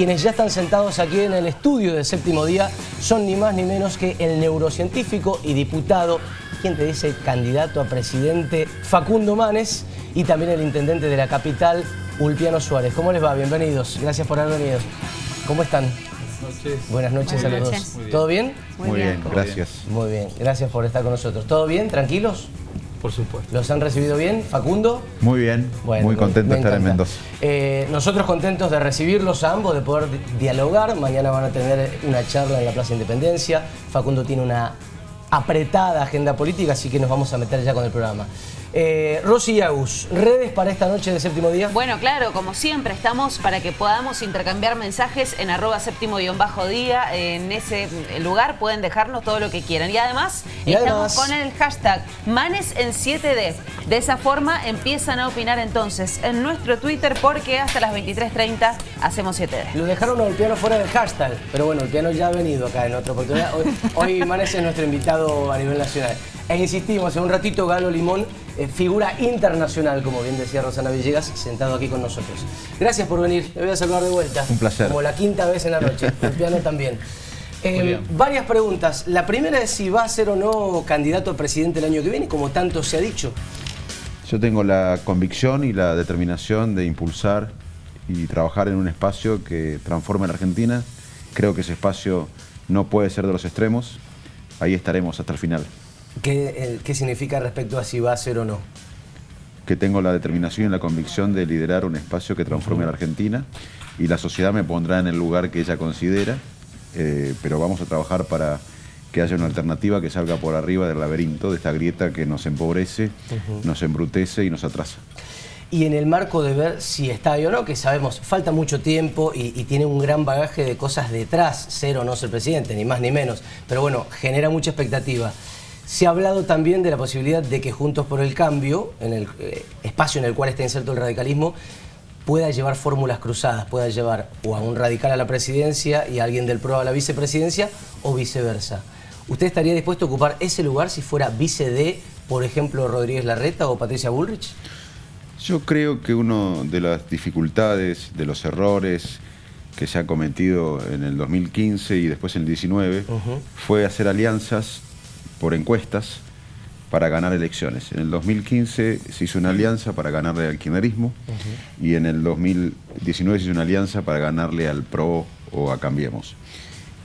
Quienes ya están sentados aquí en el estudio de Séptimo Día son ni más ni menos que el neurocientífico y diputado, quien te dice candidato a presidente Facundo Manes y también el intendente de la capital, Ulpiano Suárez. ¿Cómo les va? Bienvenidos. Gracias por haber venido. ¿Cómo están? Buenas noches. Buenas noches Buenas a los noches. dos. ¿Todo bien? Muy bien. gracias. Muy bien. Gracias por estar con nosotros. ¿Todo bien? ¿Tranquilos? Por supuesto. ¿Los han recibido bien? ¿Facundo? Muy bien, Bueno, muy contento de estar en. Mendoza. Eh, nosotros contentos de recibirlos a ambos, de poder di- dialogar. Mañana van a tener una charla en la Plaza Independencia. Facundo tiene una apretada agenda política, así que nos vamos a meter ya con el programa. Eh, Rosy y Agus, redes para esta noche de séptimo día. Bueno, claro, como siempre, estamos para que podamos intercambiar mensajes en arroba séptimo guion bajo día. En ese lugar pueden dejarnos todo lo que quieran. Y además, Y estamos con el hashtag Manes en 7D. De esa forma empiezan a opinar entonces en nuestro Twitter porque hasta las 23.30 hacemos 7D. Lo dejaron al piano fuera del hashtag, pero bueno, el piano ya ha venido acá en otra oportunidad. Hoy, hoy Manes es nuestro invitado a nivel nacional. E insistimos, en un ratito Galo Limón, eh, figura internacional, como bien decía Rosana Villegas, sentado aquí con nosotros. Gracias por venir, me voy a saludar de vuelta. Un placer. Como la quinta vez en la noche, el piano también. Eh, varias preguntas. La primera es si va a ser o no candidato a presidente el año que viene, como tanto se ha dicho. Yo tengo la convicción y la determinación de impulsar y trabajar en un espacio que transforme a la Argentina. Creo que ese espacio no puede ser de los extremos. Ahí estaremos hasta el final. ¿Qué, eh, qué significa respecto a si va a ser o no? Que tengo la determinación y la convicción de liderar un espacio que transforme a la Argentina y la sociedad me pondrá en el lugar que ella considera, eh, pero vamos a trabajar para que haya una alternativa que salga por arriba del laberinto, de esta grieta que nos empobrece, nos embrutece y nos atrasa. Y en el marco de ver si está ahí o no, que sabemos, falta mucho tiempo y, y tiene un gran bagaje de cosas detrás, ser o no ser presidente, ni más ni menos. Pero bueno, genera mucha expectativa. Se ha hablado también de la posibilidad de que Juntos por el Cambio, en el eh, espacio en el cual está inserto el radicalismo, pueda llevar fórmulas cruzadas, pueda llevar o a un radical a la presidencia y a alguien del PRO a la vicepresidencia o viceversa. ¿Usted estaría dispuesto a ocupar ese lugar si fuera vice de, por ejemplo, Rodríguez Larreta o Patricia Bullrich? Yo creo que una de las dificultades, de los errores que se ha cometido en el 2015 y después en el 19 fue hacer alianzas por encuestas para ganar elecciones. En el 2015 se hizo una alianza para ganarle al kirchnerismo y en el 2019 se hizo una alianza para ganarle al PRO o a Cambiemos.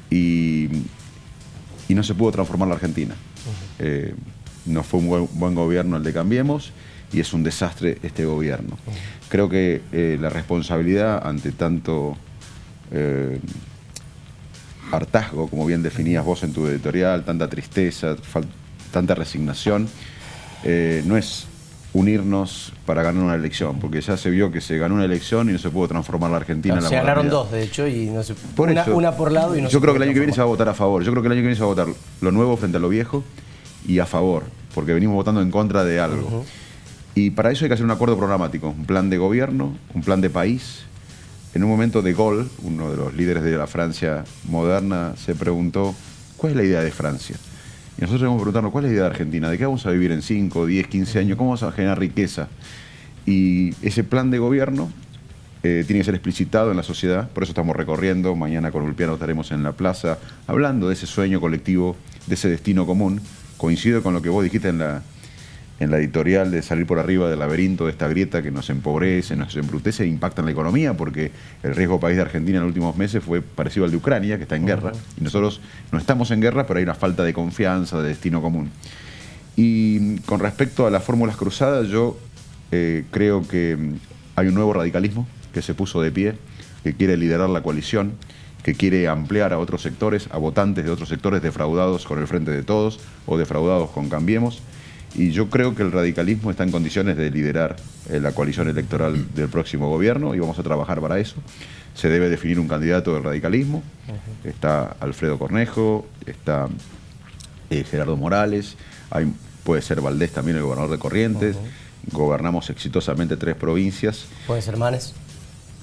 Y, y no se pudo transformar la Argentina. Eh, no fue un buen, buen gobierno el de Cambiemos y es un desastre este gobierno. Creo que eh, la responsabilidad ante tanto eh, hartazgo, como bien definías vos en tu editorial, tanta tristeza, tanta resignación, eh, no es unirnos para ganar una elección, porque ya se vio que se ganó una elección y no se pudo transformar la Argentina en la se ganaron modernidad. dos, de hecho, y no se, Por una, eso, una por lado y no Yo se creo que el año que viene se va a votar a favor. Yo creo que el año que viene se va a votar lo nuevo frente a lo viejo y a favor, porque venimos votando en contra de algo. Y para eso hay que hacer un acuerdo programático, un plan de gobierno, un plan de país. En un momento de Gaulle, uno de los líderes de la Francia moderna, se preguntó, ¿cuál es la idea de Francia? Y nosotros debemos preguntarnos, ¿cuál es la idea de Argentina? ¿De qué vamos a vivir en 5, 10, 15 años? ¿Cómo vamos a generar riqueza? Y ese plan de gobierno eh, tiene que ser explicitado en la sociedad, por eso estamos recorriendo, mañana con Ulpiano estaremos en la plaza hablando de ese sueño colectivo, de ese destino común. Coincido con lo que vos dijiste en la, en la editorial de salir por arriba del laberinto, de esta grieta que nos empobrece, nos embrutece e impacta en la economía, porque el riesgo país de Argentina en los últimos meses fue parecido al de Ucrania, que está en guerra, y nosotros no estamos en guerra, pero hay una falta de confianza, de destino común. Y con respecto a las fórmulas cruzadas, yo eh, creo que mm, hay un nuevo radicalismo que se puso de pie, que quiere liderar la coalición, que quiere ampliar a otros sectores, a votantes de otros sectores defraudados con el Frente de Todos o defraudados con Cambiemos. Y yo creo que el radicalismo está en condiciones de liderar eh, la coalición electoral del próximo gobierno y vamos a trabajar para eso. Se debe definir un candidato del radicalismo. Está Alfredo Cornejo, está eh, Gerardo Morales, hay- puede ser Valdés también el gobernador de Corrientes. Gobernamos exitosamente tres provincias. Puede ser Manes.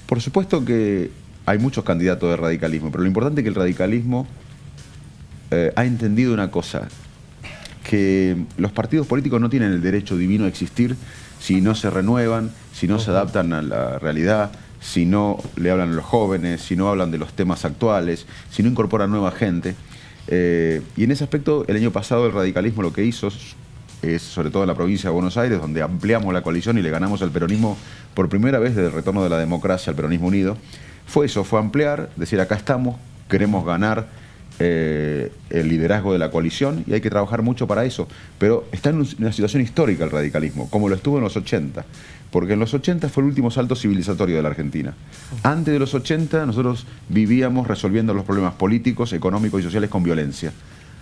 Por supuesto que hay muchos candidatos de radicalismo, pero lo importante es que el radicalismo eh, ha entendido una cosa, que los partidos políticos no tienen el derecho divino a existir si no se renuevan, si no se adaptan a la realidad, si no le hablan a los jóvenes, si no hablan de los temas actuales, si no incorporan nueva gente. Eh, y en ese aspecto, el año pasado el radicalismo lo que hizo es, sobre todo en la provincia de Buenos Aires, donde ampliamos la coalición y le ganamos al peronismo por primera vez desde el retorno de la democracia al peronismo unido, fue eso, fue ampliar, decir acá estamos, queremos ganar eh, el liderazgo de la coalición y hay que trabajar mucho para eso. Pero está en una situación histórica el radicalismo, como lo estuvo en los 80. Porque en los 80 fue el último salto civilizatorio de la Argentina. Antes de los 80 nosotros vivíamos resolviendo los problemas políticos, económicos y sociales con violencia.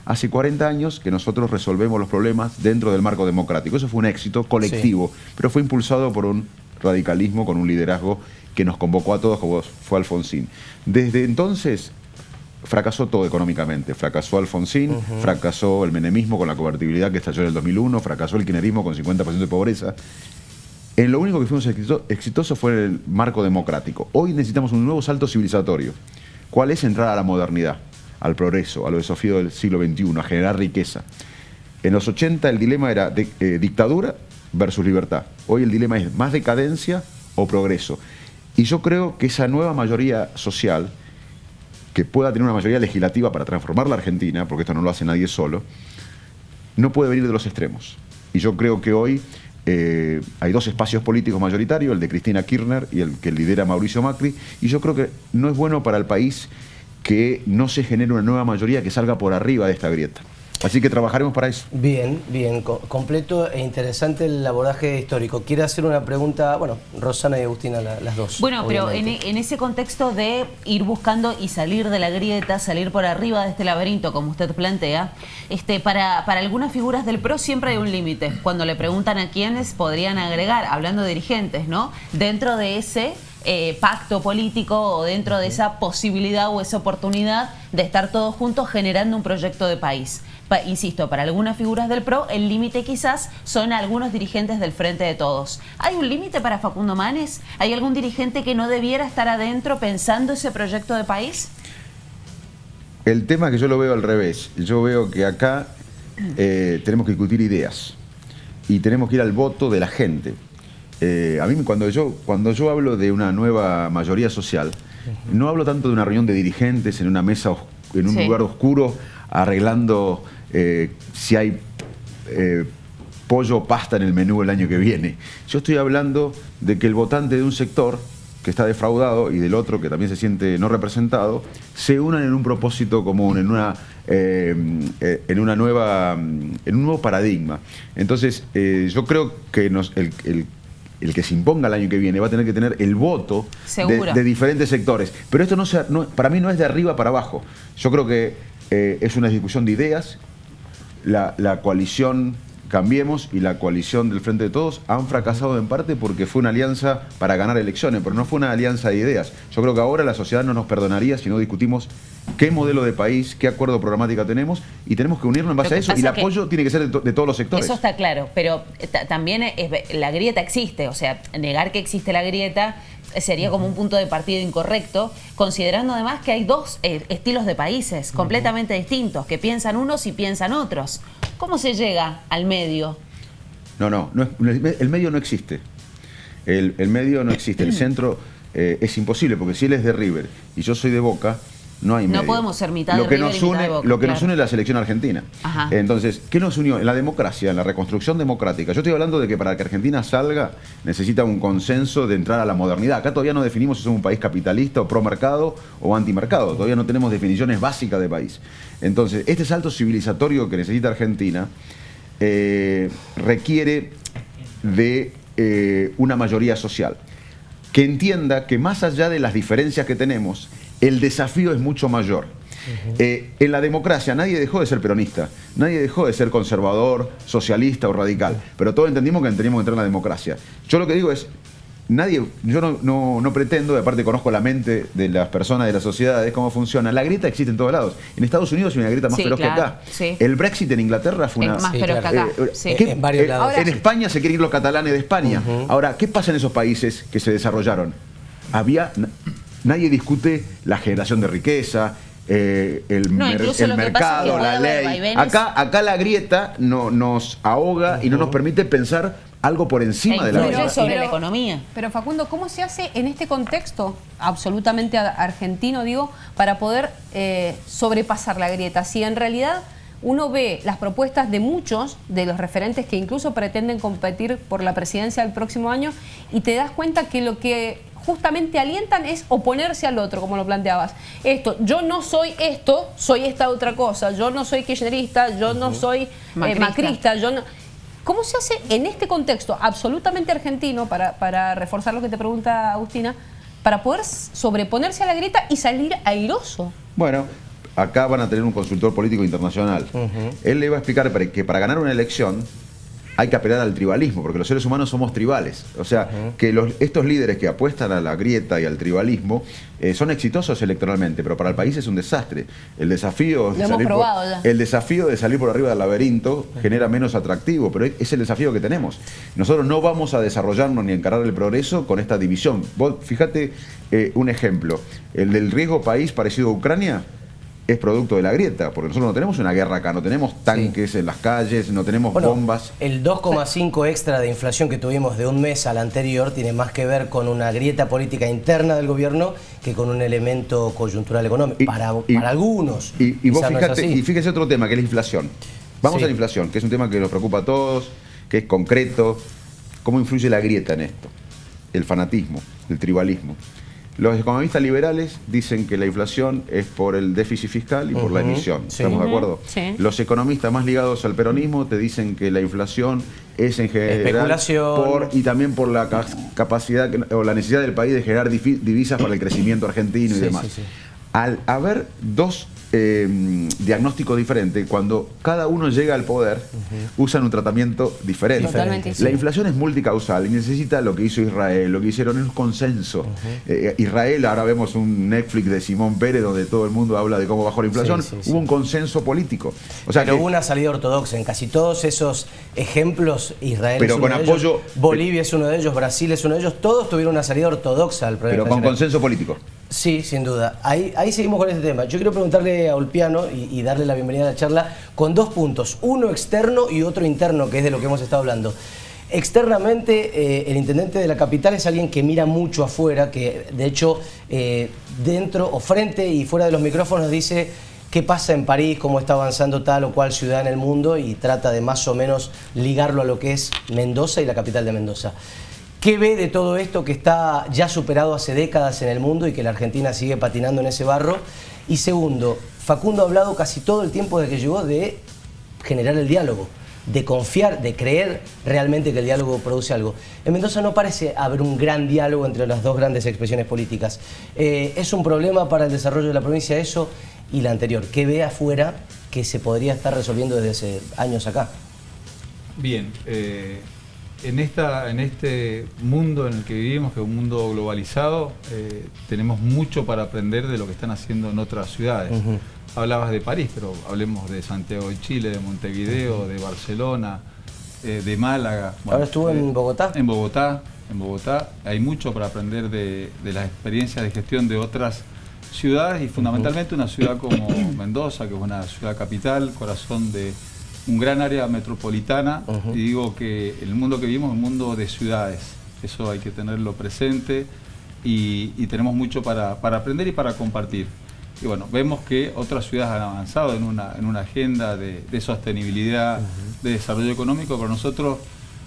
Hace 40 años que nosotros resolvemos los problemas dentro del marco democrático. Eso fue un éxito colectivo, pero fue impulsado por un radicalismo con un liderazgo que nos convocó a todos, como fue Alfonsín. Desde entonces fracasó todo económicamente. Fracasó Alfonsín, fracasó el menemismo con la convertibilidad que estalló en el 2001, fracasó el kirchnerismo con 50% de pobreza. En lo único que fuimos exitosos fue el marco democrático. Hoy necesitamos un nuevo salto civilizatorio. ¿Cuál es entrar a la modernidad, al progreso, a los desafíos del siglo XXI, a generar riqueza? En los 80 el dilema era eh, dictadura versus libertad. Hoy el dilema es más decadencia o progreso. Y yo creo que esa nueva mayoría social que pueda tener una mayoría legislativa para transformar la Argentina, porque esto no lo hace nadie solo, no puede venir de los extremos. Y yo creo que hoy eh, hay dos espacios políticos mayoritarios, el de Cristina Kirchner y el que lidera Mauricio Macri, y yo creo que no es bueno para el país que no se genere una nueva mayoría que salga por arriba de esta grieta. Así que trabajaremos para eso. Bien, bien, completo e interesante el abordaje histórico. Quiere hacer una pregunta, bueno, Rosana y Agustina, las dos. Bueno, pero en, ese contexto de ir buscando y salir de la grieta, salir por arriba de este laberinto, como usted plantea, este, para, para algunas figuras del PRO siempre hay un límite. Cuando le preguntan a quiénes podrían agregar, hablando de dirigentes, ¿no? Dentro de ese eh, pacto político o dentro de esa posibilidad o esa oportunidad de estar todos juntos generando un proyecto de país insisto, para algunas figuras del PRO, el límite quizás son algunos dirigentes del Frente de Todos. ¿Hay un límite para Facundo Manes? ¿Hay algún dirigente que no debiera estar adentro pensando ese proyecto de país? El tema que yo lo veo al revés. Yo veo que acá eh, tenemos que discutir ideas y tenemos que ir al voto de la gente. Eh, a mí cuando yo, cuando yo hablo de una nueva mayoría social, no hablo tanto de una reunión de dirigentes en una mesa, en un lugar oscuro, arreglando eh, si hay eh, pollo o pasta en el menú el año que viene. Yo estoy hablando de que el votante de un sector que está defraudado y del otro que también se siente no representado, se unan en un propósito común, en una, eh, en una nueva, en un nuevo paradigma. Entonces, yo creo que el, que se imponga el año que viene va a tener que tener el voto de, diferentes sectores. Pero esto no, para mí no es de arriba para abajo. Yo creo que es una discusión de ideas la, coalición Cambiemos y la coalición del Frente de Todos han fracasado en parte porque fue una alianza para ganar elecciones, pero no fue una alianza de ideas. Yo creo que ahora la sociedad no nos perdonaría si no discutimos qué modelo de país, qué acuerdo programática tenemos y tenemos que unirnos en base a eso y el apoyo tiene que ser de, todos los sectores. Eso está claro, pero también la grieta existe, o sea, negar que existe la grieta sería como un punto de partida incorrecto, considerando además que hay dos eh, estilos de países completamente distintos, que piensan unos y piensan otros. ¿Cómo se llega al medio? No, no, el medio no existe. El, medio no existe. El centro eh, es imposible, porque si él es de River y yo soy de Boca, no hay No podemos ser mitad lo de que nos une, Lo que nos une es la selección argentina. Entonces, ¿qué nos unió? En la democracia, en la reconstrucción democrática. Yo estoy hablando de que para que Argentina salga necesita un consenso de entrar a la modernidad. Acá todavía no definimos si somos un país capitalista o pro mercado o antimercado. Todavía no tenemos definiciones básicas de país. Entonces, este salto civilizatorio que necesita Argentina eh, requiere de eh, una mayoría social que entienda que más allá de las diferencias que tenemos, el desafío es mucho mayor. Eh, en la democracia nadie dejó de ser peronista, nadie dejó de ser conservador, socialista o radical, pero todos entendimos que teníamos que entrar en la democracia. Yo lo que digo es, nadie, yo no, no, pretendo, aparte conozco la mente de las personas, de las sociedades, cómo funciona. La grieta existe en todos lados. En Estados Unidos hay una grieta más feroz que acá. El Brexit en Inglaterra fue una... más feroz que acá. Eh, en varios lados. en España se quieren ir los catalanes de España. Ahora, ¿qué pasa en esos países que se desarrollaron? Había Nadie discute la generación de riqueza, eh, el, mercado, la ley. Acá, acá la grieta no, nos ahoga y no nos permite pensar algo por encima E de la verdad. sobre la economía. Pero Facundo, ¿cómo se hace en este contexto absolutamente argentino, digo, para poder eh, sobrepasar la grieta? Si en realidad uno ve las propuestas de muchos de los referentes que incluso pretenden competir por la presidencia del próximo año y te das cuenta que lo que justamente alientan es oponerse al otro, como lo planteabas. Esto, yo no soy esto, soy esta otra cosa, yo no soy kirchnerista, yo no soy eh, Macrista. macrista, yo no... ¿Cómo se hace en este contexto absolutamente argentino, para, para reforzar lo que te pregunta Agustina, para poder sobreponerse a la grieta y salir airoso? Bueno, acá van a tener un consultor político internacional. Él le va a explicar que para ganar una elección hay que apelar al tribalismo, porque los seres humanos somos tribales. O sea, que los- estos líderes que apuestan a la grieta y al tribalismo eh, son exitosos electoralmente, pero para el país es un desastre. El desafío, de salir por- el desafío de salir por arriba del laberinto genera menos atractivo, pero es el desafío que tenemos. Nosotros no vamos a desarrollarnos ni a encarar el progreso con esta división. Vos, fíjate eh, un ejemplo, el del riesgo país parecido a Ucrania es producto de la grieta, porque nosotros no tenemos una guerra acá, no tenemos tanques en las calles, no tenemos Bueno, bombas. El 2,5 extra de inflación que tuvimos de un mes al anterior tiene más que ver con una grieta política interna del gobierno que con un elemento coyuntural económico. Y- para, y- para algunos. Y, y vos no fíjate, y fíjese otro tema, que es la inflación. Vamos Sí. a la inflación, que es un tema que nos preocupa a todos, que es concreto. ¿Cómo influye la grieta en esto? El fanatismo, el tribalismo. Los economistas liberales dicen que la inflación es por el déficit fiscal y por la emisión. sí. ¿Estamos de acuerdo? sí. Los economistas más ligados al peronismo te dicen que la inflación es en general Especulación. por y también por la ca- capacidad que- o la necesidad del país de generar divisas para el crecimiento argentino y Sí, demás. Al haber dos eh, diagnósticos diferentes, cuando cada uno llega al poder, usan un tratamiento diferente. Totalmente, La sí. inflación es multicausal y necesita lo que hizo Israel, lo que hicieron es un consenso. Eh, Israel, ahora vemos un Netflix de Simón Pérez donde todo el mundo habla de cómo bajó la inflación, Sí, sí, sí. hubo un consenso político. O sea Pero que- hubo una salida ortodoxa en casi todos esos ejemplos. Israel Pero es uno con de apoyo- ellos, Bolivia es uno de ellos, Brasil es uno de ellos. Todos tuvieron una salida ortodoxa al problema pero con consenso político. Sí, sin duda. Ahí, seguimos con este tema. Yo quiero preguntarle a Ulpiano y, y darle la bienvenida a la charla con dos puntos, uno externo y otro interno, que es de lo que hemos estado hablando. Externamente, eh, el intendente de la capital es alguien que mira mucho afuera, que de hecho eh, dentro o frente y fuera de los micrófonos dice qué pasa en París, cómo está avanzando tal o cual ciudad en el mundo y trata de más o menos ligarlo a lo que es Mendoza y la capital de Mendoza. ¿Qué ve de todo esto que está ya superado hace décadas en el mundo y que la Argentina sigue patinando en ese barro? Y segundo, Facundo ha hablado casi todo el tiempo desde que llegó de generar el diálogo, de confiar, de creer realmente que el diálogo produce algo. En Mendoza no parece haber un gran diálogo entre las dos grandes expresiones políticas. Eh, ¿Es un problema para el desarrollo de la provincia eso y la anterior? ¿Qué ve afuera que se podría estar resolviendo desde hace años acá? Bien, eh, en, esta, en este mundo en el que vivimos, que es un mundo globalizado, eh, tenemos mucho para aprender de lo que están haciendo en otras ciudades. Hablabas de París, pero hablemos de Santiago de Chile, de Montevideo, de Barcelona, eh, de Málaga. Ahora estuvo en eh, Bogotá. En Bogotá, en Bogotá. Hay mucho para aprender de, de las experiencias de gestión de otras ciudades y fundamentalmente una ciudad como Mendoza, que es una ciudad capital, corazón de un gran área metropolitana. Y digo que el mundo que vivimos es un mundo de ciudades. Eso hay que tenerlo presente y, y tenemos mucho para, para aprender y para compartir. Y bueno, vemos que otras ciudades han avanzado en una, en una agenda de, de sostenibilidad, de desarrollo económico, pero nosotros,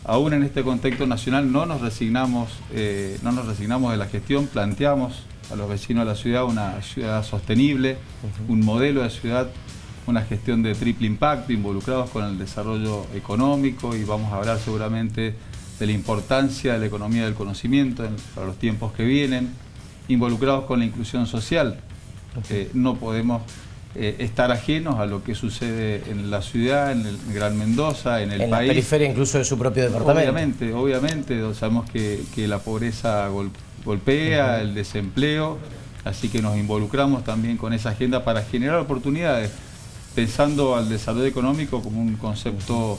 aún en este contexto nacional, no nos resignamos, eh, no nos resignamos de la gestión, planteamos a los vecinos de la ciudad una ciudad sostenible, un modelo de ciudad, una gestión de triple impacto, involucrados con el desarrollo económico y vamos a hablar seguramente de la importancia de la economía del conocimiento en- para los tiempos que vienen, involucrados con la inclusión social. Eh, no podemos eh, estar ajenos a lo que sucede en la ciudad, en el Gran Mendoza, en el en la país. periferia incluso de su propio departamento. Obviamente, obviamente, sabemos que, que la pobreza gol- golpea, el desempleo, así que nos involucramos también con esa agenda para generar oportunidades, pensando al desarrollo económico como un concepto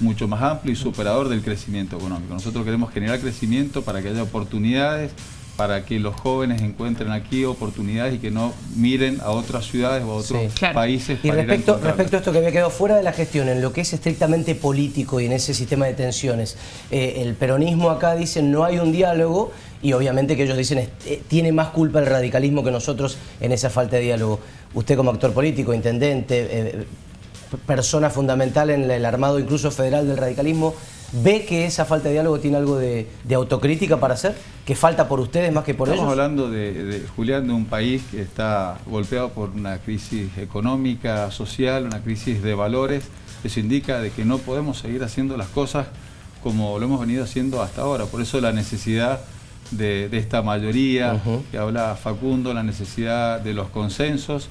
mucho más amplio y superador del crecimiento económico. Nosotros queremos generar crecimiento para que haya oportunidades para que los jóvenes encuentren aquí oportunidades y que no miren a otras ciudades o a otros Sí. Claro. países. Y para ir a respecto, a esto que había quedado fuera de la gestión, en lo que es estrictamente político y en ese sistema de tensiones, eh, el peronismo acá dice no hay un diálogo y obviamente que ellos dicen eh, tiene más culpa el radicalismo que nosotros en esa falta de diálogo. Usted como actor político, intendente, eh, persona fundamental en el armado incluso federal del radicalismo, ¿ve que esa falta de diálogo tiene algo de, de autocrítica para hacer? ¿Que falta por ustedes más que por Estamos ellos? hablando, de, de, Julián, de un país que está golpeado por una crisis económica, social, una crisis de valores. Eso indica de que no podemos seguir haciendo las cosas como lo hemos venido haciendo hasta ahora. Por eso la necesidad de, de esta mayoría que habla Facundo, la necesidad de los consensos,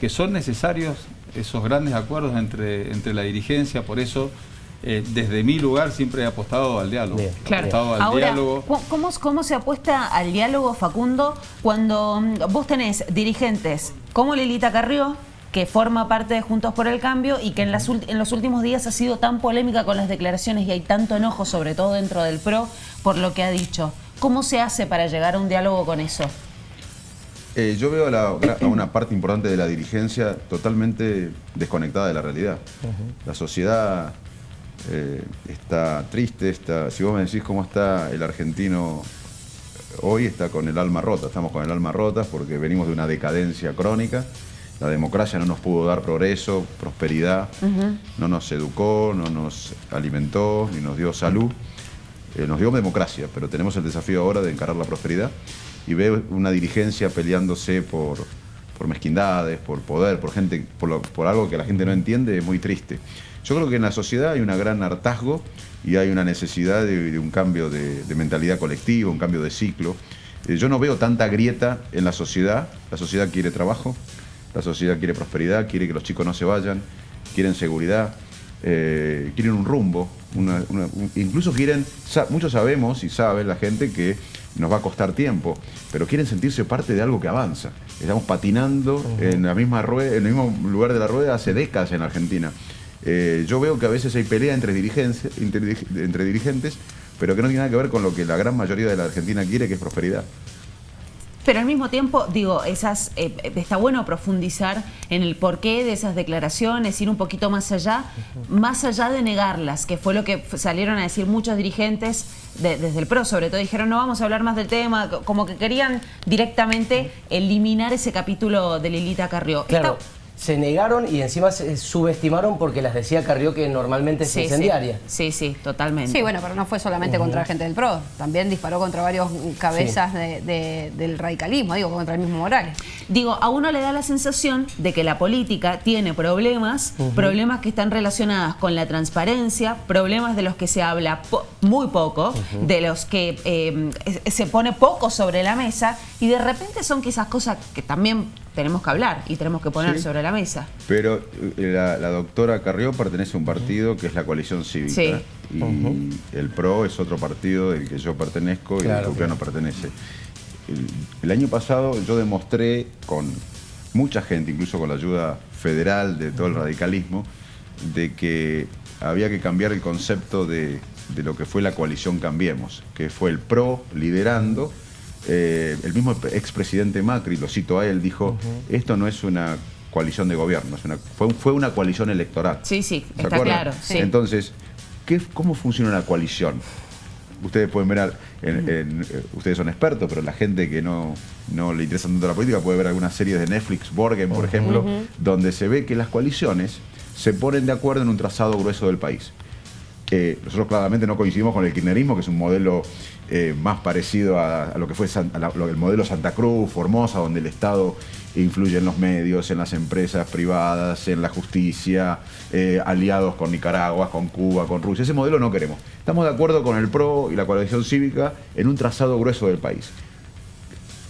que son necesarios esos grandes acuerdos entre, entre la dirigencia. Por eso, eh, desde mi lugar, siempre he apostado al diálogo. Bien. Claro. apostado al Ahora, diálogo. ¿cu- ¿cómo, ¿cómo se apuesta al diálogo, Facundo, cuando mm, vos tenés dirigentes como Lilita Carrió, que forma parte de Juntos por el Cambio y que en, las ult- en los últimos días ha sido tan polémica con las declaraciones y hay tanto enojo, sobre todo dentro del PRO, por lo que ha dicho? ¿Cómo se hace para llegar a un diálogo con eso? Eh, yo veo a, la- a una parte importante de la dirigencia totalmente desconectada de la realidad. La sociedad eh, está triste, está, si vos me decís cómo está el argentino hoy, está con el alma rota, estamos con el alma rota porque venimos de una decadencia crónica. La democracia no nos pudo dar progreso, prosperidad, no nos educó, no nos alimentó, ni nos dio salud. Eh, nos dio democracia, pero tenemos el desafío ahora de encarar la prosperidad y veo una dirigencia peleándose por, por mezquindades, por poder, por gente, por, algo que la gente no entiende, es muy triste. Yo creo que en la sociedad hay un gran hartazgo y hay una necesidad de, un cambio de, de mentalidad colectiva, un cambio de ciclo. Eh, yo no veo tanta grieta en la sociedad. La sociedad quiere trabajo, la sociedad quiere prosperidad, quiere que los chicos no se vayan, quieren seguridad, eh, quieren un rumbo, una- una- un- incluso quieren, muchos sabemos y sabe la gente que nos va a costar tiempo, pero quieren sentirse parte de algo que avanza. Estamos patinando en la misma rueda, en el mismo lugar de la rueda hace décadas en Argentina. Eh, yo veo que a veces hay pelea entre, dirigencia- entre, dirig- entre dirigentes, pero que no tiene nada que ver con lo que la gran mayoría de la Argentina quiere, que es prosperidad. Pero al mismo tiempo, digo, esas eh, está bueno profundizar en el porqué de esas declaraciones, ir un poquito más allá, más allá de negarlas, que fue lo que salieron a decir muchos dirigentes de- desde el PRO, sobre todo dijeron no vamos a hablar más del tema, co- como que querían directamente eliminar ese capítulo de Lilita Carrió. Claro, Está- se negaron y encima se subestimaron porque las decía Carrió que normalmente es sí, sí, incendiaria. sí, sí, totalmente. Sí, bueno, pero no fue solamente contra la gente del PRO, también disparó contra varios cabezas de- de- del radicalismo, digo, contra el mismo Morales. Digo, a uno le da la sensación de que la política tiene problemas, problemas que están relacionados con la transparencia, problemas de los que se habla po- muy poco, de los que eh, es- se pone poco sobre la mesa y de repente son quizás cosas que también tenemos que hablar y tenemos que poner Sí. sobre la mesa. Pero eh, la, la doctora Carrió pertenece a un partido que es la coalición cívica. Sí. Y el PRO es otro partido del que yo pertenezco y Claro, el PRO no pertenece. El, el año pasado yo demostré con mucha gente, incluso con la ayuda federal de todo el radicalismo, de que había que cambiar el concepto de, de lo que fue la coalición Cambiemos, que fue el PRO liderando. eh, el mismo expresidente Macri, lo cito a él, dijo, esto no es una coalición de gobierno, es una- fue, fue una coalición electoral. Sí, sí, ¿Se está acuerdan? claro. Sí. Entonces, ¿qué, ¿cómo funciona una coalición? Ustedes pueden ver, en- en- eh, ustedes son expertos, pero la gente que no, no le interesa tanto la política puede ver algunas series de Netflix, Borgen, por ejemplo, donde se ve que las coaliciones se ponen de acuerdo en un trazado grueso del país. Eh, nosotros claramente no coincidimos con el kirchnerismo, que es un modelo eh, más parecido a, a lo que fue San- a la- lo- el modelo Santa Cruz, Formosa, donde el Estado influye en los medios, en las empresas privadas, en la justicia, eh, aliados con Nicaragua, con Cuba, con Rusia. Ese modelo no queremos. Estamos de acuerdo con el PRO y la coalición cívica en un trazado grueso del país.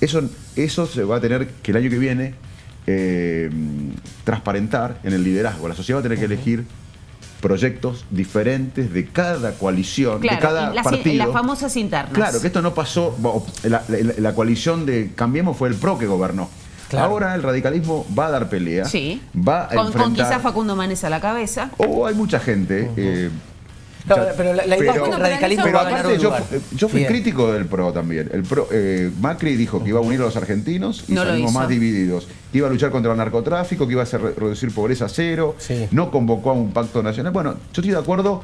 Eso, eso se va a tener que el año que viene eh, transparentar en el liderazgo. La sociedad va a tener que elegir proyectos diferentes de cada coalición, de cada y las, partido. las famosas internas. Claro, que esto no pasó. bueno, La, la- la coalición de Cambiemos fue el PRO que gobernó. Claro. Ahora el radicalismo va a dar pelea. Sí. Va a con, con quizás Facundo Manes a la cabeza. O hay mucha gente. eh, No, O sea, pero la, la idea es que Bueno, el pero radicalismo Pero va a ganar aparte yo, yo fui Bien. crítico del PRO también. El PRO, eh, Macri dijo que iba a unir a los argentinos y No salimos más divididos. Que iba a luchar contra el narcotráfico, que iba a hacer, reducir pobreza a cero. Sí. No convocó a un pacto nacional. Bueno, yo estoy de acuerdo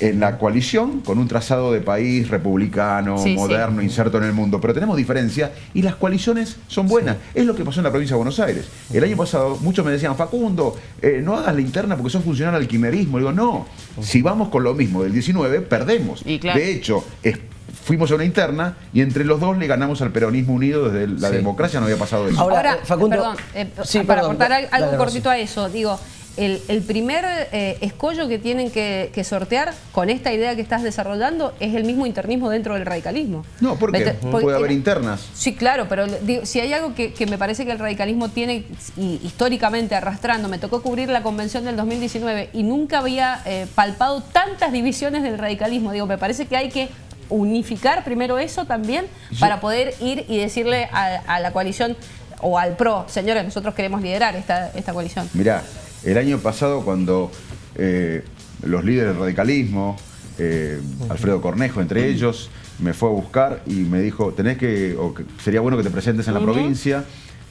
en la coalición con un trazado de país republicano, Sí, sí. moderno, inserto en el mundo. Pero tenemos diferencia y las coaliciones son buenas. Es lo que pasó en la provincia de Buenos Aires. El año pasado muchos me decían, Facundo, eh, no hagas la interna porque sos funcional al quimerismo. Digo, no, si vamos con lo mismo del 19, perdemos. Y claro. De hecho, es- fuimos a una interna y entre los dos le ganamos al peronismo unido desde la Sí. democracia, no había pasado eso. Ahora, Ahora, eh, Facundo- perdón, eh, Sí, para perdón, aportar algo cortito a eso, digo, el, el primer eh, escollo que tienen que, que sortear con esta idea que estás desarrollando es el mismo internismo dentro del radicalismo. No, ¿por qué? Mete- porque- Puede haber internas. Sí, claro, pero digo, si hay algo que, que me parece que el radicalismo tiene y, históricamente arrastrando, me tocó cubrir la convención del 2019 y nunca había eh, palpado tantas divisiones del radicalismo. Digo, me parece que hay que unificar primero eso también para poder ir y decirle a, a la coalición o al PRO, señores, nosotros queremos liderar esta, esta coalición. Mirá, el año pasado cuando eh, los líderes del radicalismo, eh, Alfredo Cornejo entre ellos, me fue a buscar y me dijo, tenés que, o que sería bueno que te presentes en la provincia,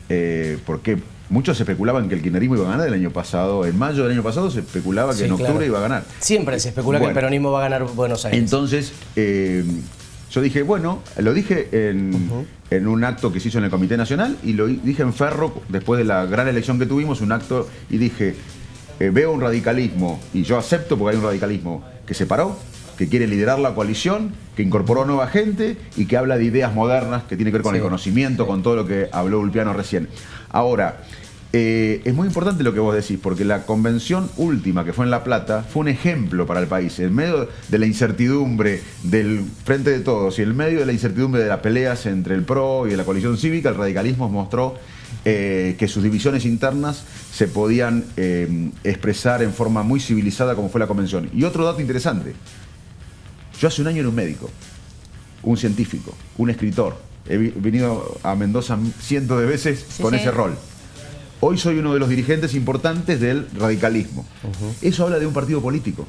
eh, porque muchos especulaban que el kirchnerismo iba a ganar el año pasado, en mayo del año pasado se especulaba que Sí, en octubre claro. iba a ganar. Siempre se especula que el peronismo va a ganar Buenos Aires. Entonces, yo dije, bueno, lo dije en, en un acto que se hizo en el Comité Nacional y lo dije en Ferro, después de la gran elección que tuvimos, un acto, y dije, eh, veo un radicalismo, y yo acepto porque hay un radicalismo que se paró, que quiere liderar la coalición, que incorporó nueva gente y que habla de ideas modernas que tiene que ver con Sí. el conocimiento, con todo lo que habló Ulpiano recién. Ahora, eh, es muy importante lo que vos decís, porque la convención última que fue en La Plata fue un ejemplo para el país. En medio de la incertidumbre del frente de todos y en medio de la incertidumbre de las peleas entre el PRO y la coalición cívica, el radicalismo mostró eh, que sus divisiones internas se podían eh, expresar en forma muy civilizada como fue la convención. Y otro dato interesante, yo hace un año era un médico, un científico, un escritor. He venido a Mendoza cientos de veces Sí, con sí. ese rol. Hoy soy uno de los dirigentes importantes del radicalismo. Eso habla de un partido político,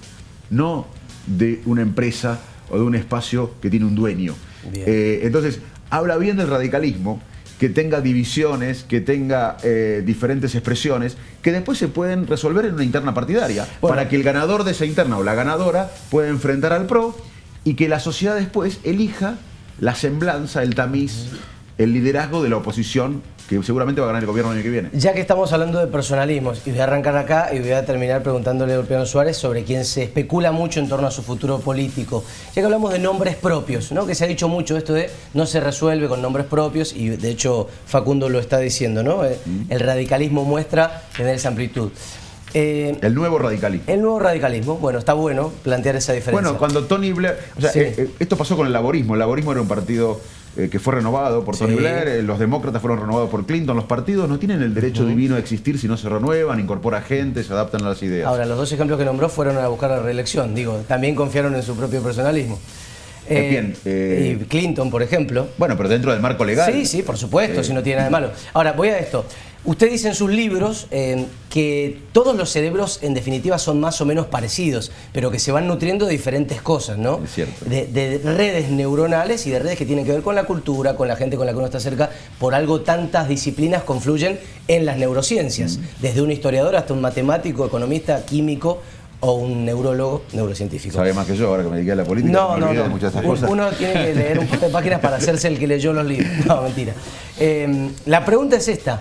no de una empresa o de un espacio que tiene un dueño. Eh, entonces, habla bien del radicalismo, que tenga divisiones, que tenga eh, diferentes expresiones, que después se pueden resolver en una interna partidaria, Bueno. para que el ganador de esa interna o la ganadora pueda enfrentar al PRO y que la sociedad después elija la semblanza, el tamiz, el liderazgo de la oposición, que seguramente va a ganar el gobierno el año que viene. Ya que estamos hablando de personalismos, y voy a arrancar acá y voy a terminar preguntándole a Ulpiano Suárez sobre quien se especula mucho en torno a su futuro político. Ya que hablamos de nombres propios, ¿no? que se ha dicho mucho esto de no se resuelve con nombres propios, y de hecho Facundo lo está diciendo, ¿no? Eh, El radicalismo muestra tener esa amplitud. Eh, El nuevo radicalismo. el nuevo radicalismo, bueno, está bueno plantear esa diferencia. Bueno, cuando Tony Blair. O sea, Sí. eh, esto pasó con el laborismo. El laborismo era un partido eh, que fue renovado por Tony Sí. Blair, eh, los demócratas fueron renovados por Clinton. Los partidos no tienen el derecho divino a existir si no se renuevan, incorpora gente, se adaptan a las ideas. Ahora, los dos ejemplos que nombró fueron a buscar la reelección, digo, también confiaron en su propio personalismo. Eh, bien, eh, y Clinton, por ejemplo. bueno, pero dentro del marco legal. Sí, sí, por supuesto, Eh, si no tiene nada de malo. Ahora, voy a esto. Usted dice en sus libros eh, que todos los cerebros en definitiva son más o menos parecidos, pero que se van nutriendo de diferentes cosas, ¿no? Es cierto. De, de redes neuronales y de redes que tienen que ver con la cultura, con la gente con la que uno está cerca. Por algo tantas disciplinas confluyen en las neurociencias, Mm. desde un historiador hasta un matemático, economista, químico o un neurólogo neurocientífico. Sabe más que yo ahora que me dediqué a la política. No, me no, no. de muchas de esas Un- cosas. Uno tiene que leer un par de páginas para hacerse el que leyó los libros. No, mentira. Eh, la pregunta es esta.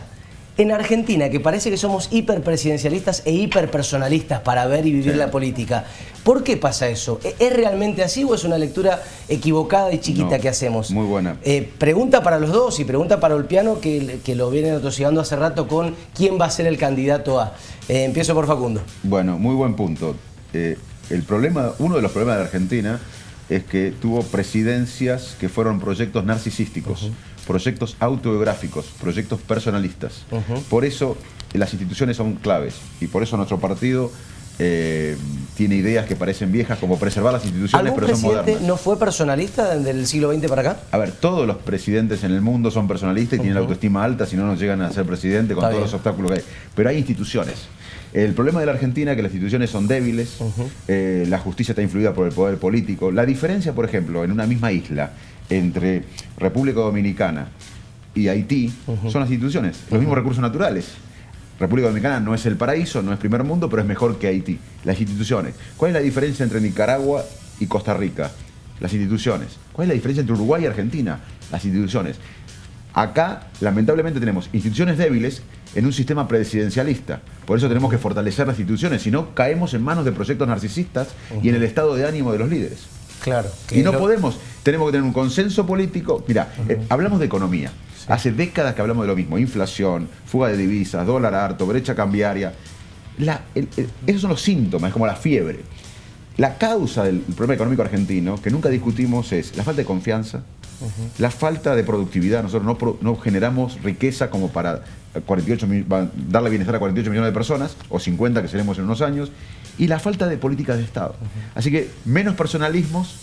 En Argentina, que parece que somos hiperpresidencialistas e hiperpersonalistas para ver y vivir la política, ¿por qué pasa eso? ¿E- ¿Es realmente así o es una lectura equivocada y chiquita No, que hacemos? muy buena. Eh, pregunta para los dos y pregunta para Olpiano, que, que lo vienen atosigando hace rato con quién va a ser el candidato a. Eh, empiezo por Facundo. Bueno, muy buen punto. Eh, el problema, uno de los problemas de Argentina es que tuvo presidencias que fueron proyectos narcisísticos, proyectos autobiográficos, proyectos personalistas. Por eso las instituciones son claves y por eso nuestro partido eh, tiene ideas que parecen viejas, como preservar las instituciones, ¿Algún pero son modernas. no fue personalista desde el siglo XX para acá? A ver, todos los presidentes en el mundo son personalistas y tienen la autoestima alta, si no, no llegan a ser presidente con Está todos bien. los obstáculos que hay. Pero hay instituciones. El problema de la Argentina es que las instituciones son débiles, eh, la justicia está influida por el poder político. La diferencia, por ejemplo, en una misma isla entre República Dominicana y Haití son las instituciones, los mismos recursos naturales. República Dominicana no es el paraíso, no es primer mundo, pero es mejor que Haití. Las instituciones. ¿Cuál es la diferencia entre Nicaragua y Costa Rica? Las instituciones. ¿Cuál es la diferencia entre Uruguay y Argentina? Las instituciones. Acá, lamentablemente, tenemos instituciones débiles en un sistema presidencialista. Por eso tenemos que fortalecer las instituciones, si no caemos en manos de proyectos narcisistas y en el estado de ánimo de los líderes. Claro. Y no lo- podemos, tenemos que tener un consenso político. Mira, eh, hablamos de economía. Hace décadas que hablamos de lo mismo. Inflación, fuga de divisas, dólar harto, brecha cambiaria. La- el- el- esos son los síntomas, es como la fiebre. La causa del problema económico argentino, que nunca discutimos, es la falta de confianza, la falta de productividad. Nosotros no, pro- no generamos riqueza como para 48 mil- va- darle bienestar a 48 millones de personas, o 50 que seremos en unos años, y la falta de políticas de Estado. Así que menos personalismos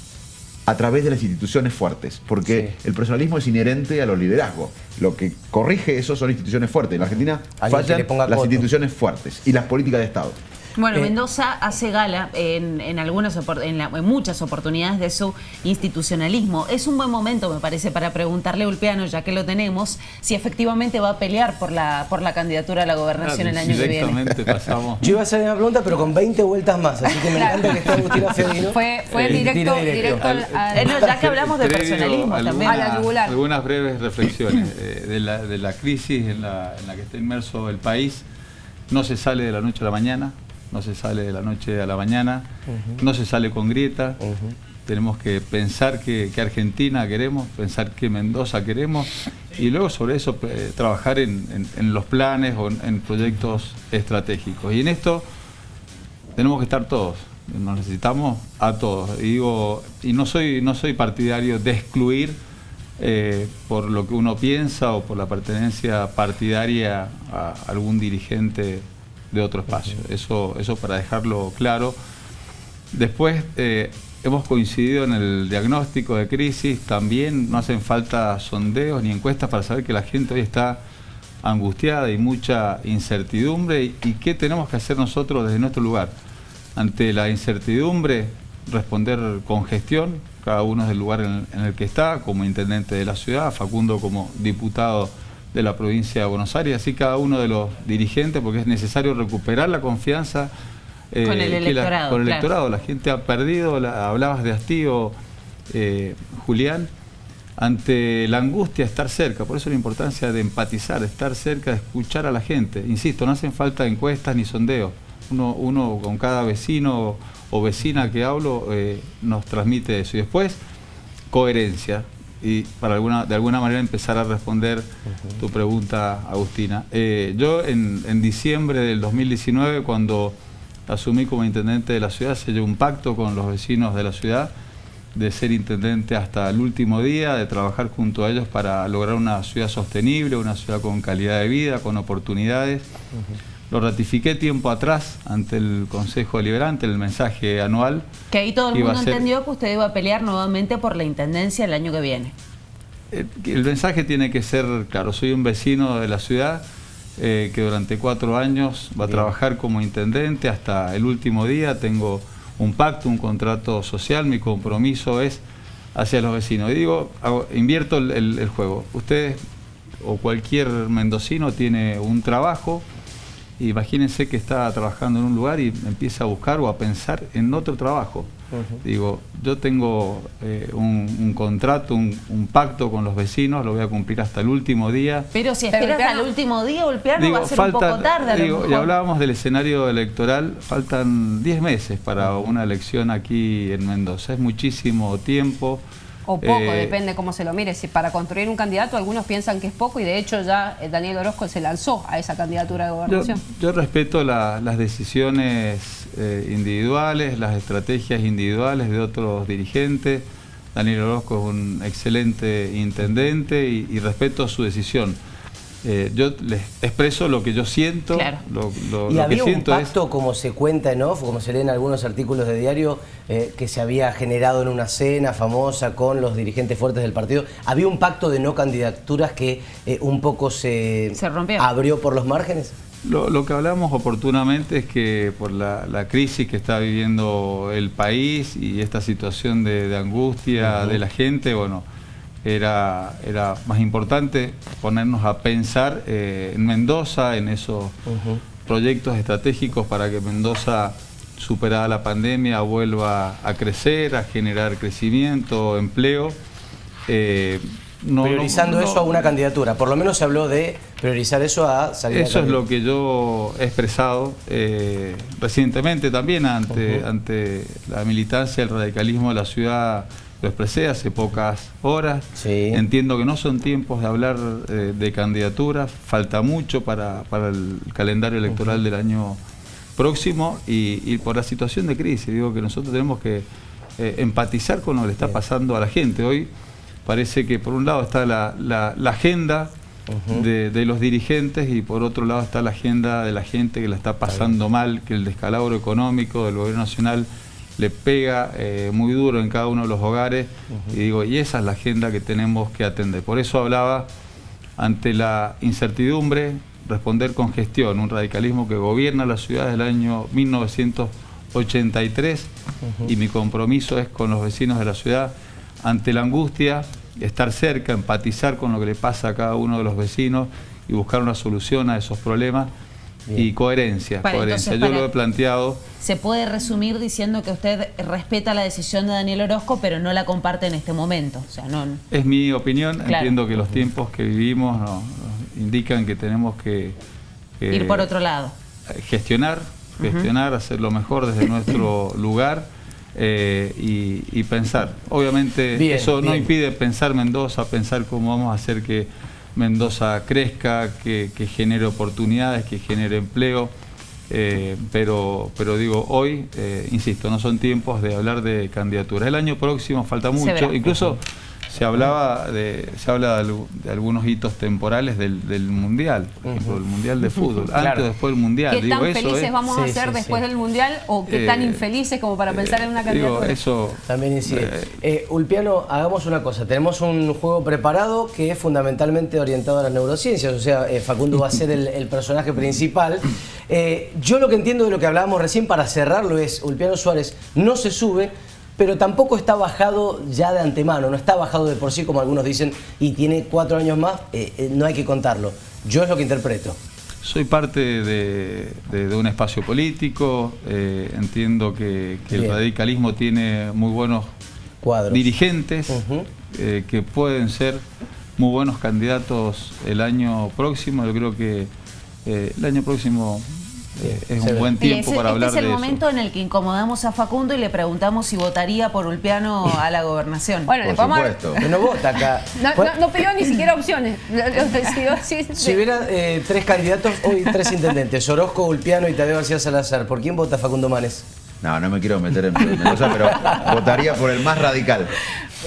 a través de las instituciones fuertes, porque Sí. el personalismo es inherente a los liderazgos. Lo que corrige eso son instituciones fuertes. En la Argentina fallan las coto. instituciones fuertes y las políticas de Estado. Bueno, Eh, Mendoza hace gala en, en algunas opor- en, la- en muchas oportunidades de su institucionalismo. Es un buen momento, me parece, para preguntarle a Ulpiano, ya que lo tenemos, si efectivamente va a pelear por la por la candidatura a la gobernación el año que viene. Pasamos. Yo iba a hacer una pregunta, pero con 20 vueltas más, así que me Claro. encanta que esté Agustina Fiorino. Fue, fue Eh, directo, directo. directo al, al- Eh, no, ya que hablamos de personalismo alguna- también. A la yugular. Algunas breves reflexiones eh, de, la, de la crisis en la, en la que está inmerso el país. No se sale de la noche a la mañana, no se sale de la noche a la mañana, no se sale con grieta. Tenemos que pensar qué Argentina queremos, pensar qué Mendoza queremos y luego sobre eso eh, trabajar en, en- en los planes o en, en proyectos estratégicos. Y en esto tenemos que estar todos, nos necesitamos a todos. Y digo, y no soy, no soy partidario de excluir eh, por lo que uno piensa o por la pertenencia partidaria a algún dirigente de otro espacio. Eso, eso para dejarlo claro. Después eh, hemos coincidido en el diagnóstico de crisis, también no hacen falta sondeos ni encuestas para saber que la gente hoy está angustiada y mucha incertidumbre. ¿Y, y qué tenemos que hacer nosotros desde nuestro lugar? Ante la incertidumbre, responder con gestión, cada uno es del lugar en, en el que está, como intendente de la ciudad, Facundo como diputado de la provincia de Buenos Aires, así cada uno de los dirigentes, porque es necesario recuperar la confianza eh, Con el que la- electorado, con el claro. electorado. La gente ha perdido, la- hablabas de hastío, eh, Julián, ante la angustia, estar cerca. Por eso la importancia de empatizar, de estar cerca, de escuchar a la gente. Insisto, no hacen falta encuestas ni sondeos. Uno, uno con cada vecino o vecina que hablo eh, nos transmite eso. Y después, coherencia. Y para alguna, de alguna manera empezar a responder tu pregunta, Agustina. Eh, yo en, en diciembre del 2019, cuando asumí como intendente de la ciudad, sellé un pacto con los vecinos de la ciudad de ser intendente hasta el último día, de trabajar junto a ellos para lograr una ciudad sostenible, una ciudad con calidad de vida, con oportunidades. Lo ratifiqué tiempo atrás ante el Consejo Deliberante, el mensaje anual. Que ahí todo el mundo ser- entendió que usted iba a pelear nuevamente por la intendencia el año que viene. Eh, El mensaje tiene que ser claro. Soy un vecino de la ciudad eh, que durante cuatro años va a trabajar como intendente hasta el último día. Tengo un pacto, un contrato social. Mi compromiso es hacia los vecinos. Y digo, hago- invierto el, el- el juego. Ustedes o cualquier mendocino tiene un trabajo. Imagínense que está trabajando en un lugar y empieza a buscar o a pensar en otro trabajo. Digo, yo tengo eh, un, un contrato, un, un pacto con los vecinos, lo voy a cumplir hasta el último día. Pero si esperas al último día, Ulpiano va a ser un poco tarde a lo digo, y hablábamos del escenario electoral, faltan 10 meses para una elección aquí en Mendoza. Es muchísimo tiempo. O poco, Eh, depende cómo se lo mire. Si para construir un candidato algunos piensan que es poco y de hecho ya eh, Daniel Orozco se lanzó a esa candidatura de Yo, gobernación. yo respeto la- las decisiones eh, individuales, las estrategias individuales de otros dirigentes. Daniel Orozco es un excelente intendente y, y respeto su decisión. Eh, yo les expreso lo que yo siento, Claro. lo, lo- Y lo que había un siento es... pacto, como se cuenta en off, como se lee en algunos artículos de diario, eh, que se había generado en una cena famosa con los dirigentes fuertes del partido. Había un pacto de no candidaturas que eh, un poco se, Se rompió. abrió por los márgenes. Lo, lo que hablamos oportunamente es que por la, la crisis que está viviendo el país y esta situación de, de angustia de la gente, bueno, era, era más importante ponernos a pensar eh, en Mendoza, en esos proyectos estratégicos para que Mendoza, superada la pandemia, vuelva a crecer, a generar crecimiento, empleo. Eh, no- priorizando no- eso a una candidatura. Por lo menos se habló de priorizar eso a salir a Eso es lo que yo he expresado eh, recientemente también ante, ante la militancia, el radicalismo de la ciudad. Lo expresé hace pocas horas. Sí. Entiendo que no son tiempos de hablar eh, de candidaturas, falta mucho para, para el calendario electoral del año próximo y, y por la situación de crisis. Digo que nosotros tenemos que eh, empatizar con lo que le está pasando a la gente. Hoy parece que por un lado está la, la- la agenda de, de los dirigentes y por otro lado está la agenda de la gente que la está pasando mal, que el descalabro económico del gobierno nacional le pega eh, muy duro en cada uno de los hogares. Y digo, y esa es la agenda que tenemos que atender. Por eso hablaba ante la incertidumbre, responder con gestión, un radicalismo que gobierna la ciudad desde el año 1983 y mi compromiso es con los vecinos de la ciudad ante la angustia, estar cerca, empatizar con lo que le pasa a cada uno de los vecinos y buscar una solución a esos problemas y coherencia, Para, coherencia. entonces, Yo lo he planteado Se puede resumir diciendo que usted respeta la decisión de Daniel Orozco, pero no la comparte en este momento. O sea, no. Es mi opinión, Claro. entiendo que los tiempos que vivimos nos- nos indican que tenemos que, que Ir por otro lado. gestionar, gestionar, hacer lo mejor desde nuestro lugar eh, y, y pensar. Obviamente Bien, eso no impide pensar Mendoza, pensar cómo vamos a hacer que Mendoza crezca, que, que genere oportunidades, que genere empleo. eh, pero, pero digo, hoy, eh, insisto, no son tiempos de hablar de candidaturas. El año próximo falta mucho, incluso se hablaba de, se habla de, algu- de algunos hitos temporales del, del mundial, por ejemplo, el mundial de fútbol, Claro. antes o después del mundial. ¿Qué Digo, tan eso felices es- vamos a Sí, ser sí, después sí. del Mundial o qué tan Eh, infelices como para pensar en una Digo, candidatura? eso También incide. Eh, Eh, Ulpiano, hagamos una cosa. Tenemos un juego preparado que es fundamentalmente orientado a las neurociencias. O sea, eh, Facundo va a ser el, el personaje principal. Eh, yo lo que entiendo de lo que hablábamos recién, para cerrarlo, es Ulpiano Suárez no se sube, pero tampoco está bajado ya de antemano. No está bajado de por sí, como algunos dicen, y tiene cuatro años más. eh, eh, no hay que contarlo. Yo es lo que interpreto. Soy parte de, de- de un espacio político, eh, entiendo que, que el radicalismo tiene muy buenos Cuadros. dirigentes que pueden ser muy buenos candidatos el año próximo. Yo creo que el año próximo es se un buen tiempo ese- para este hablar es el de momento en el que incomodamos a Facundo y le preguntamos si votaría por Ulpiano a la gobernación. Bueno, Por supuesto. Que no vota acá. No, no- no pidió ni siquiera opciones. Si hubiera eh, tres candidatos, hoy tres intendentes, Orozco, Ulpiano y Tadeo García Salazar, ¿por quién vota Facundo Manes? No, no me quiero meter en Mendoza, pero votaría por el más radical.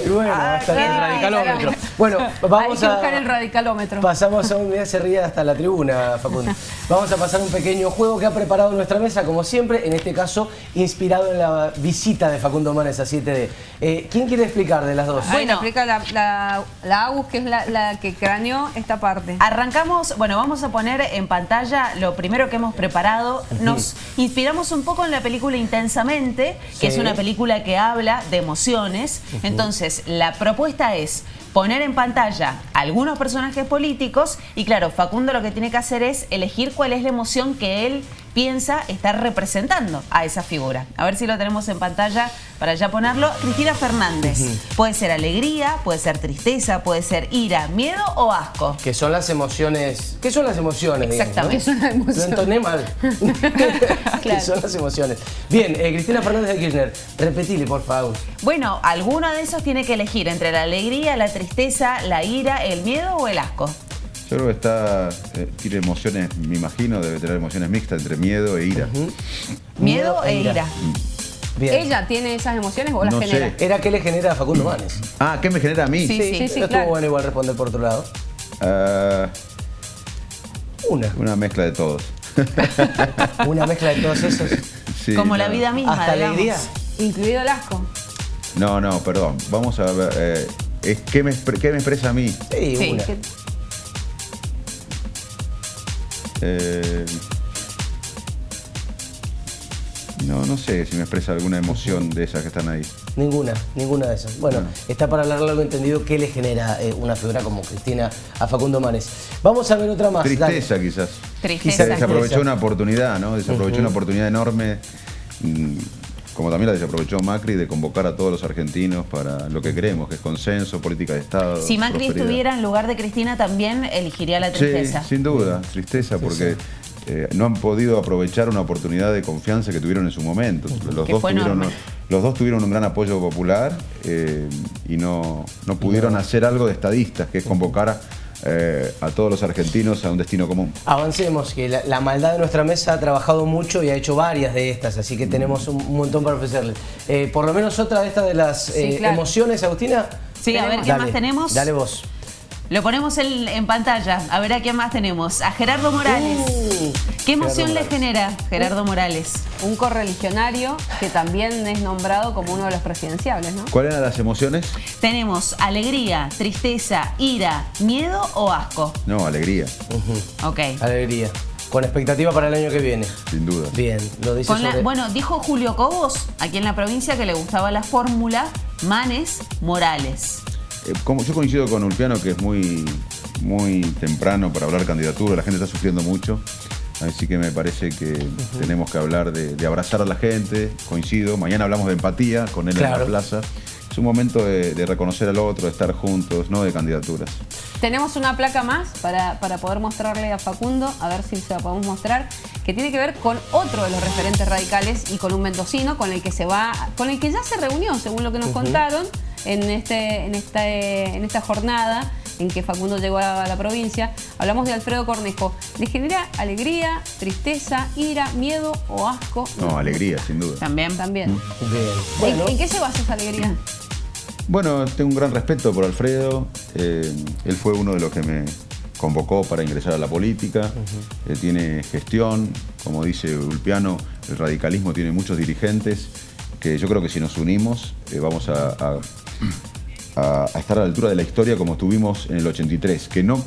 Y bueno, hasta el radicalómetro. claro. Bueno, vamos Hay que a... buscar el radicalómetro. Pasamos a un día se ríe hasta la tribuna, Facundo. Vamos a pasar un pequeño juego que ha preparado nuestra mesa, como siempre, en este caso inspirado en la visita de Facundo Manes a 7D. Eh, ¿Quién quiere explicar de las dos? Bueno, Bueno. explica la, la, la Agus, que es la, la que craneó esta parte. Arrancamos, bueno, vamos a poner en pantalla lo primero que hemos preparado. Nos inspiramos un poco en la película Intensamente, que Sí. es una película que habla de emociones. Entonces, la propuesta es poner en pantalla algunos personajes políticos y claro, Facundo lo que tiene que hacer es elegir cuál es la emoción que él piensa estar representando a esa figura. A ver si lo tenemos en pantalla para ya ponerlo. Cristina Fernández. Puede ser alegría, puede ser tristeza, puede ser ira, miedo o asco. Que son las emociones. ¿Qué son las emociones? digamos, Exactamente. ¿no? ¿Qué son las emociones? Lo entoné mal. ¿Qué Claro. son las emociones? Bien, eh, Cristina Fernández de Kirchner, repetile, por favor. Bueno, alguno de esos tiene que elegir entre la alegría, la tristeza, la ira, el miedo o el asco. Yo creo que está, eh, tiene emociones, me imagino, debe tener emociones mixtas entre miedo e ira. Miedo e ira. Bien. ¿Ella tiene esas emociones o las No genera? sé. Era que le genera a Facundo Manes. Ah, ¿qué me genera a mí? Sí, sí, sí, estuvo claro. bueno igual responder por otro lado. Ah, Una. Una mezcla de todos. Una mezcla de todos esos. Sí, Como la vida misma, Hasta digamos. alegría. Incluido el asco. No, no, perdón. Vamos a ver. eh, es, ¿qué, me, expre- qué me expresa a mí? Sí, Sí, una. Que- Eh, no, no sé si me expresa alguna emoción de esas que están ahí. Ninguna, ninguna de esas. Bueno, No. está para hablar largo entendido qué le genera eh, una figura como Cristina a Facundo Manes. Vamos a ver otra más. Tristeza, quizás. Tristeza. Desaprovechó una oportunidad, ¿no? Desaprovechó una oportunidad enorme. Como también la desaprovechó Macri de convocar a todos los argentinos para lo que creemos, que es consenso, política de Estado. Si Macri prosperidad. estuviera en lugar de Cristina, también elegiría la tristeza. Sí, sin duda, tristeza, porque eh, no han podido aprovechar una oportunidad de confianza que tuvieron en su momento. Los, dos tuvieron, los dos tuvieron un gran apoyo popular eh, y no, no pudieron hacer algo de estadistas, que es convocar a, eh, a todos los argentinos a un destino común. Avancemos, que la, la maldad de nuestra mesa ha trabajado mucho y ha hecho varias de estas, así que tenemos un, un montón para ofrecerles. Eh, por lo menos otra de estas de las Sí, eh, claro. emociones, Agustina. Sí, a ver qué Dale, más tenemos. Dale vos. Lo ponemos en, en pantalla. A ver a quién más tenemos. A Gerardo Morales. Uh, ¿Qué emoción Gerardo le Morales. genera Gerardo Morales? Un correligionario que también es nombrado como uno de los presidenciables, ¿no? ¿Cuáles eran las emociones? Tenemos alegría, tristeza, ira, miedo o asco. No, alegría, Ok. Alegría. Con expectativa para el año que viene. sin duda. Bien, lo dice Con la- sobre- bueno, dijo Julio Cobos, aquí en la provincia, que le gustaba la fórmula Manes Morales. Eh, como yo coincido con Ulpiano que es muy, muy temprano para hablar candidatura, la gente está sufriendo mucho, así que me parece que tenemos que hablar de, de abrazar a la gente, coincido, mañana hablamos de empatía con él en la plaza, es un momento de, de reconocer al otro, de estar juntos, no de candidaturas. Tenemos una placa más para, para poder mostrarle a Facundo, a ver si se la podemos mostrar, que tiene que ver con otro de los referentes radicales y con un mendocino con el que se va, con el que ya se reunió, según lo que nos contaron, en este, en este, en esta jornada en que Facundo llegó a la provincia. Hablamos de Alfredo Cornejo. ¿Le genera alegría, tristeza, ira, miedo o asco? No, alegría, sin duda. También. También. ¿En- Bueno, ¿En, qué se basa esa alegría? Bueno, tengo un gran respeto por Alfredo. eh, él fue uno de los que me convocó para ingresar a la política. Tiene gestión, como dice Ulpiano, el radicalismo tiene muchos dirigentes que yo creo que si nos unimos eh, vamos a, a- a- a estar a la altura de la historia como estuvimos en el 83, que no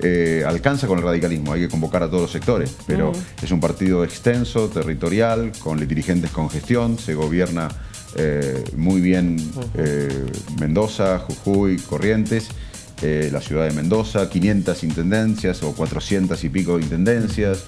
eh, alcanza con el radicalismo, hay que convocar a todos los sectores, pero es un partido extenso, territorial, con dirigentes con gestión, se gobierna eh, muy bien eh, Mendoza, Jujuy, Corrientes, la ciudad de Mendoza, 500 intendencias o 400 y pico intendencias.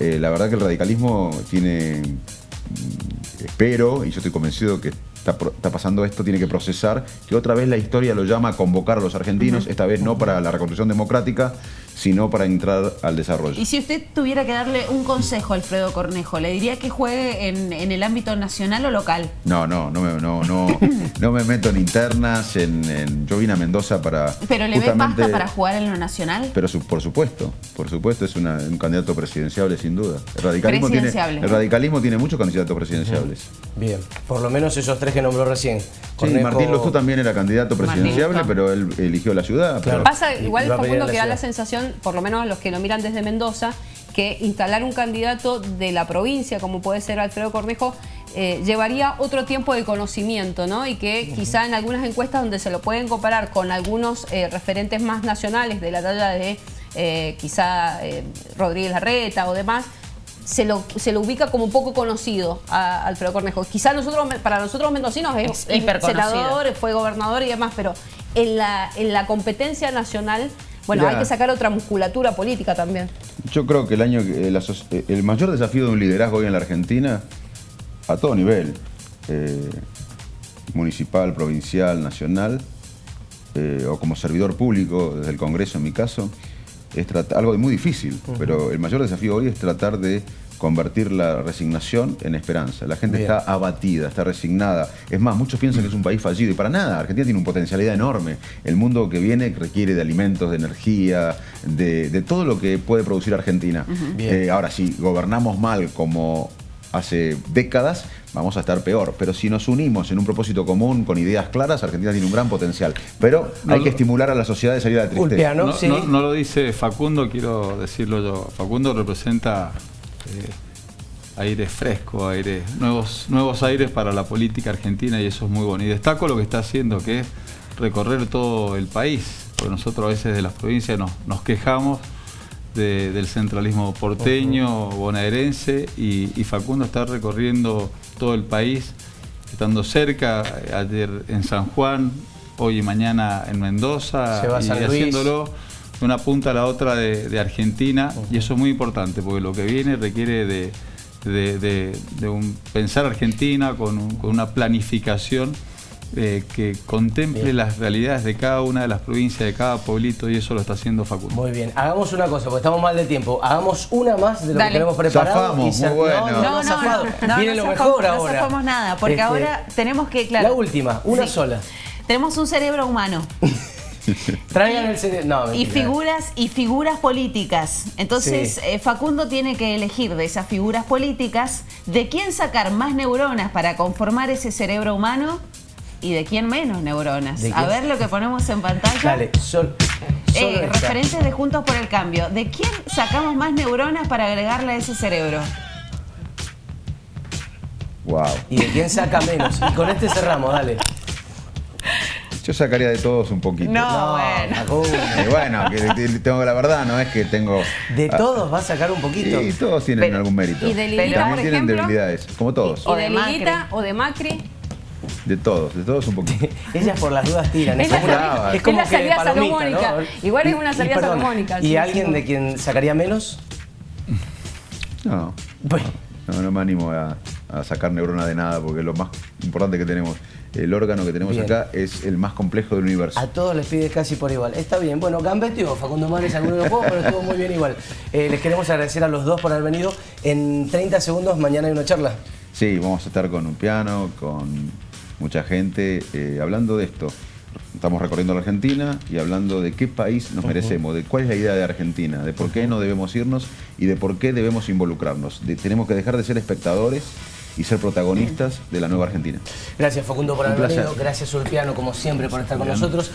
La verdad que el radicalismo tiene, mm, espero, y yo estoy convencido que está, pasando esto, tiene que procesar que otra vez la historia lo llama a convocar a los argentinos, esta vez no para la reconstrucción democrática, sino para entrar al desarrollo. Y si usted tuviera que darle un consejo a Alfredo Cornejo, ¿le diría que juegue en, en el ámbito nacional o local? No, no, no me, no, no, no me meto en internas, en, en- yo vine a Mendoza para ¿Pero le ve pasta para jugar en lo nacional? Pero su- por supuesto, por supuesto es una- un candidato presidenciable sin duda. El radicalismo, tiene, el radicalismo tiene muchos candidatos presidenciables. bien. Por lo menos esos tres que nombró recién. Sí, Martín Lustó también era candidato Martín presidenciable, Lustó. pero él eligió la ciudad. Claro. pero- Pasa igual, a Facundo, a que da la sensación, por lo menos los que lo miran desde Mendoza, que instalar un candidato de la provincia, como puede ser Alfredo Cornejo, eh, llevaría otro tiempo de conocimiento, ¿no? Y que quizá en algunas encuestas donde se lo pueden comparar con algunos eh, referentes más nacionales de la talla de eh, quizá eh, Rodríguez Larreta o demás, se lo, se lo ubica como un poco conocido a Alfredo Cornejo. Quizá nosotros, para nosotros mendocinos es, Es senador, fue gobernador y demás, pero en la, en la competencia nacional, bueno, hay que sacar otra musculatura política también. Yo creo que el año que- eh, eh, el mayor desafío de un liderazgo hoy en la Argentina, a todo nivel, eh, municipal, provincial, nacional, eh, o como servidor público desde el Congreso en mi caso, es tratar, algo muy difícil, pero el mayor desafío hoy es tratar de convertir la resignación en esperanza. La gente Bien. está abatida, está resignada. Es más, muchos piensan que es un país fallido y para nada. Argentina tiene una potencialidad enorme. El mundo que viene requiere de alimentos, de energía, de, de todo lo que puede producir Argentina. Eh, ahora, si gobernamos mal como hace décadas, vamos a estar peor. Pero si nos unimos en un propósito común, con ideas claras, Argentina tiene un gran potencial. Pero No hay que estimular a la sociedad de salir de la tristeza. Ulpiano, No, sí. no- no lo dice Facundo, quiero decirlo yo. Facundo representa eh, aire fresco, aire, nuevos, nuevos aires para la política argentina y eso es muy bueno. Y destaco lo que está haciendo, que es recorrer todo el país, porque nosotros a veces de las provincias nos, nos quejamos de- del centralismo porteño, bonaerense, y, y Facundo está recorriendo todo el país, estando cerca, eh, ayer en San Juan, hoy y mañana en Mendoza, y haciéndolo de una punta a la otra de, de Argentina, y eso es muy importante, porque lo que viene requiere de, de- de- de un pensar Argentina con, un- con una planificación eh, que contemple Bien. las realidades de cada una de las provincias, de cada pueblito, y eso lo está haciendo Facundo. Muy bien, hagamos una cosa, porque estamos mal de tiempo. Hagamos una más de lo Dale. que tenemos preparado. Zafamos, se- muy bueno. No, no, no, zafado. Viene lo zafamos- mejor no ahora. zafamos nada, porque Este, ahora tenemos que, claro. La última, una Sí. sola. Tenemos un cerebro humano Traigan el cerebro. No, y figuras y figuras políticas. Entonces, Sí. eh, Facundo tiene que elegir de esas figuras políticas de quién sacar más neuronas para conformar ese cerebro humano y de quién menos neuronas. ¿De A ver lo que ponemos en pantalla. Dale, sol, Eh, esta. referentes de Juntos por el Cambio. ¿De quién sacamos más neuronas para agregarle a ese cerebro? Wow. ¿Y de quién saca menos? Y con este cerramos, dale. Yo sacaría de todos un poquito. No. bueno. Bueno, que que tengo la verdad, no es que tengo. De Ah, todos va a sacar un poquito. Y todos tienen Pero- algún mérito. y de Lilita, también por tienen ejemplo. debilidades, como todos. Y O de. Lilita o de Macri. De todos, de todos un poquito. Ellas por las dudas tiran. Es Es la como, una- es la salida salomónica. ¿no? Igual es una y salida perdón, salomónica, ¿Y sí, alguien sí. de quien sacaría menos? No, Bueno, no, no me animo a, a sacar neurona de nada, porque lo más importante que tenemos, el órgano que tenemos Bien. acá es el más complejo del universo. a todos les pide casi por igual. Está bien. Bueno, gambeteó Facundo Mares alguno de los juegos, pero estuvo muy bien igual. Eh, les queremos agradecer a los dos por haber venido. En 30 segundos, mañana hay una charla. Sí, vamos a estar con un piano, con mucha gente, eh, hablando de esto. Estamos recorriendo la Argentina y hablando de qué país nos merecemos, de cuál es la idea de Argentina, de por qué no debemos irnos y de por qué debemos involucrarnos. De- tenemos que dejar de ser espectadores y ser protagonistas de la nueva Argentina. Gracias Facundo por haber venido. Gracias Ulpiano, como siempre, por estar con nosotros.